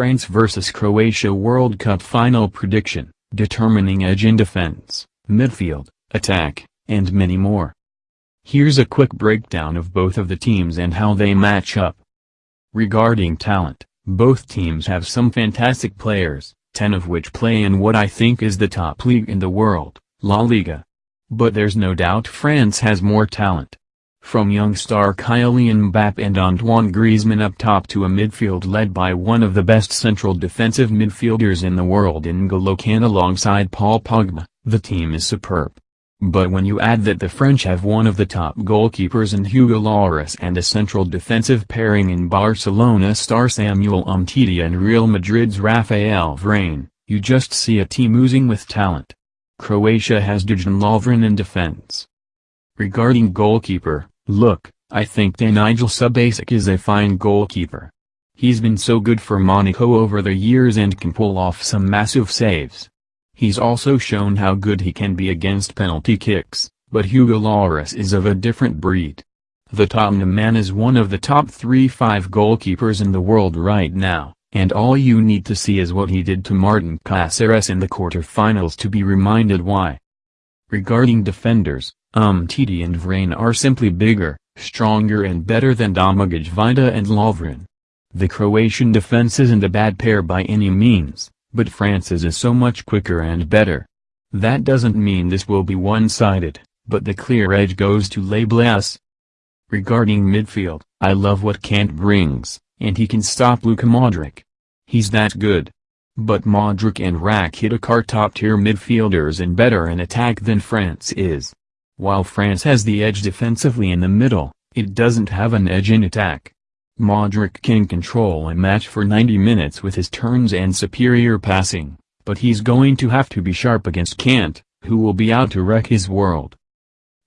France vs Croatia World Cup Final Prediction, determining edge in defense, midfield, attack, and many more. Here's a quick breakdown of both of the teams and how they match up. Regarding talent, both teams have some fantastic players, 10 of which play in what I think is the top league in the world, La Liga. But there's no doubt France has more talent. From young star Kylian Mbappe and Antoine Griezmann up top to a midfield led by one of the best central defensive midfielders in the world in N'Golo alongside Paul Pogba, the team is superb. But when you add that the French have one of the top goalkeepers in Hugo Lloris and a central defensive pairing in Barcelona star Samuel Umtiti and Real Madrid's Raphael Varane, you just see a team oozing with talent. Croatia has Dejan Lovren in defense. Regarding goalkeeper, look, I think Danijel Subasic is a fine goalkeeper. He's been so good for Monaco over the years and can pull off some massive saves. He's also shown how good he can be against penalty kicks, but Hugo Lloris is of a different breed. The Tottenham man is one of the top 3-5 goalkeepers in the world right now, and all you need to see is what he did to Martin Caceres in the quarter-finals to be reminded why. Regarding defenders, Umtiti and Varane are simply bigger, stronger and better than Domagoj Vida and Lovren. The Croatian defense isn't a bad pair by any means, but France's is so much quicker and better. That doesn't mean this will be one-sided, but the clear edge goes to Les Regarding midfield, I love what Kante brings, and he can stop Luka Modric. He's that good. But Modric and Rakitic are top-tier midfielders and better in attack than France is. While France has the edge defensively in the middle, it doesn't have an edge in attack. Modric can control a match for 90 minutes with his turns and superior passing, but he's going to have to be sharp against Kante, who will be out to wreck his world.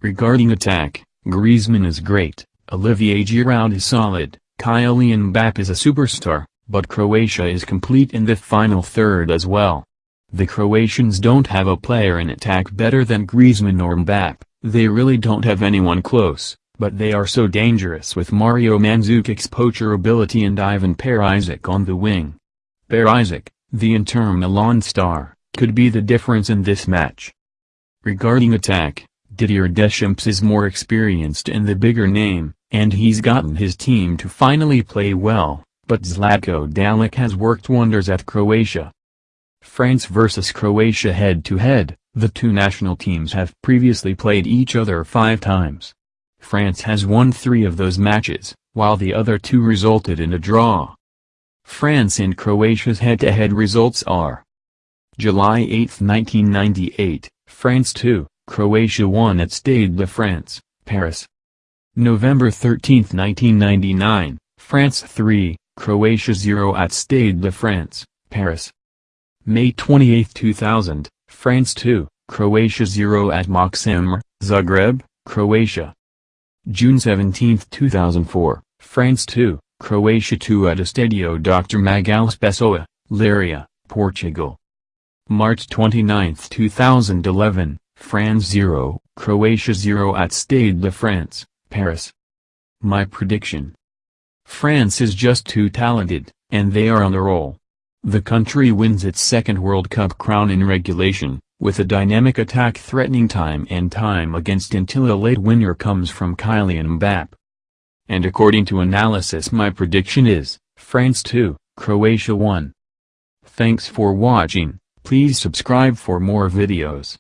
Regarding attack, Griezmann is great, Olivier Giroud is solid, Kylian Mbappe is a superstar, but Croatia is complete in the final third as well. The Croatians don't have a player in attack better than Griezmann or Mbappe, they really don't have anyone close but they are so dangerous with Mario Mandzukic's poacher ability and Ivan Perisic on the wing. Perisic, the Inter Milan star, could be the difference in this match. Regarding attack, Didier Deschamps is more experienced and the bigger name, and he's gotten his team to finally play well, but Zlatko Dalic has worked wonders at Croatia. France vs Croatia head-to-head, -head, the two national teams have previously played each other five times. France has won three of those matches, while the other two resulted in a draw. France and Croatia's head-to-head -head results are July 8, 1998, France 2, Croatia 1 at Stade de France, Paris. November 13, 1999, France 3, Croatia 0 at Stade de France, Paris. May 28, 2000, France 2, Croatia 0 at Maksimir, Zagreb, Croatia. June 17, 2004, France 2, Croatia 2 at Estadio Dr. Magalhães Pessoa, Leiria, Portugal. March 29, 2011, France 0, Croatia 0 at Stade de France, Paris. My prediction. France is just too talented, and they are on a roll. The country wins its second World Cup crown in regulation, with a dynamic attack threatening time and time against until a late winner comes from Kylian Mbappe. And according to analysis my prediction is, France 2, Croatia 1. Thanks for watching, please subscribe for more videos.